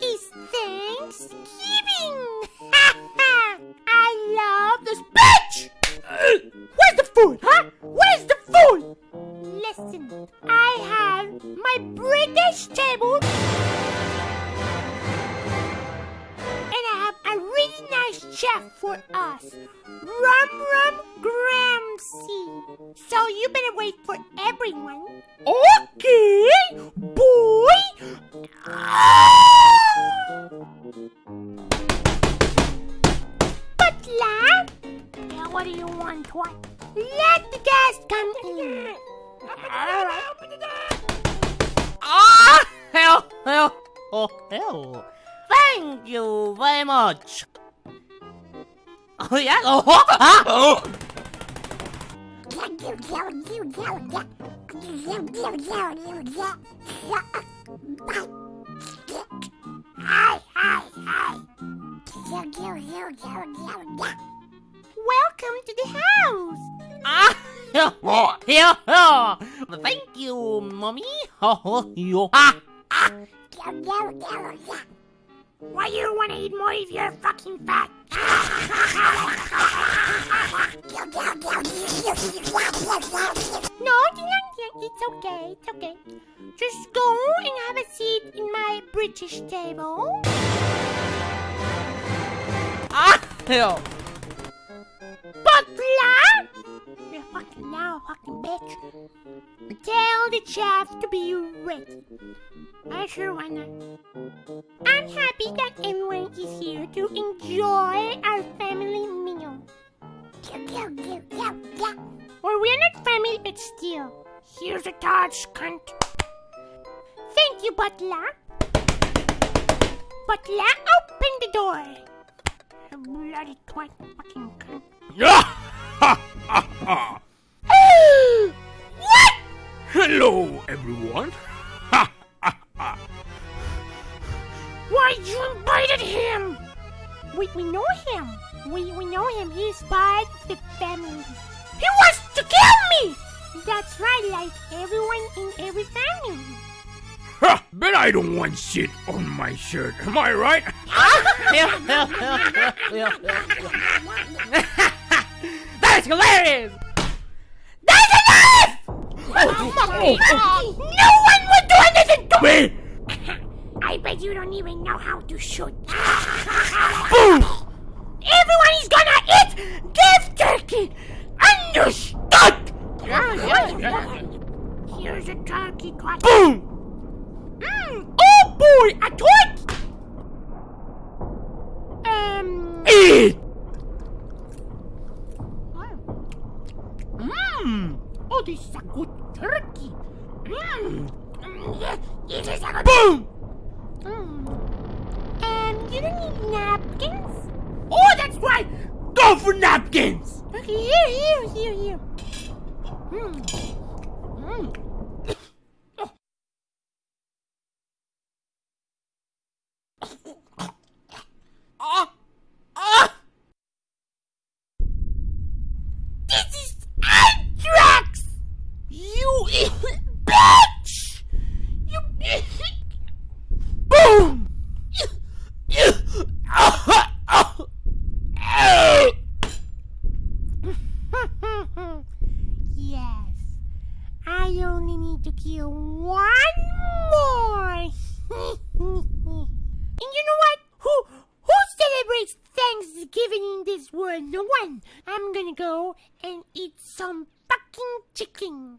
is Thanksgiving. I love this bitch. Where's the food, huh? Where's the food? Listen, I have my British table. And I have a really nice chef for us. Rum Rum Gramsci. So you better wait for everyone. Okay, boy. Ah! Butler! Yeah, what do you want? What? Let the guests come in. Ah, hell, hell, oh, hell. Thank you very much. Oh, yeah, oh, ah. Welcome to the house. Ah, yeah, yeah. Thank you, mommy. Oh, you, ah, ah. Why you don't want to eat more if you're fucking fat? no, it's okay, it's okay. Just go and have a seat in my British table. Hell. You fucking now, fucking bitch. Tell the chef to be ready. I sure wanna. I'm happy that everyone is here to enjoy our family meal. Or we're not family, but still. Here's a touch, cunt. Thank you, Butler. Butler, open the door. You bloody twat, fucking cunt. what? Hello, everyone. Why you invited him? We, we know him. We, we know him. He's part of the family. He wants to kill me! That's right, like everyone in every family. Ha! Bet I don't want shit on my shirt. Am I right? That's hilarious. That's enough! No one would do anything to Me! I bet you don't even know how to shoot. Boom! Everyone is gonna eat beef turkey! Understood? Yeah, yeah, yeah. Here's a turkey cut. Boom! Mm. Oh boy, a twit! Um. Eat! Mmm. Oh, this is a good turkey. Mmm. It is a good. Boom! Mm. Um, you don't need napkins? Oh, that's right! Go for napkins! Okay, here, here, here, here. Mm. Mm. Ah, ah. This is anthrax! You bitch! You Boom! yes. I only need to kill one more. and you know what? Who who celebrates Thanksgiving in this world? No one. I'm gonna go and eat some fucking chicken.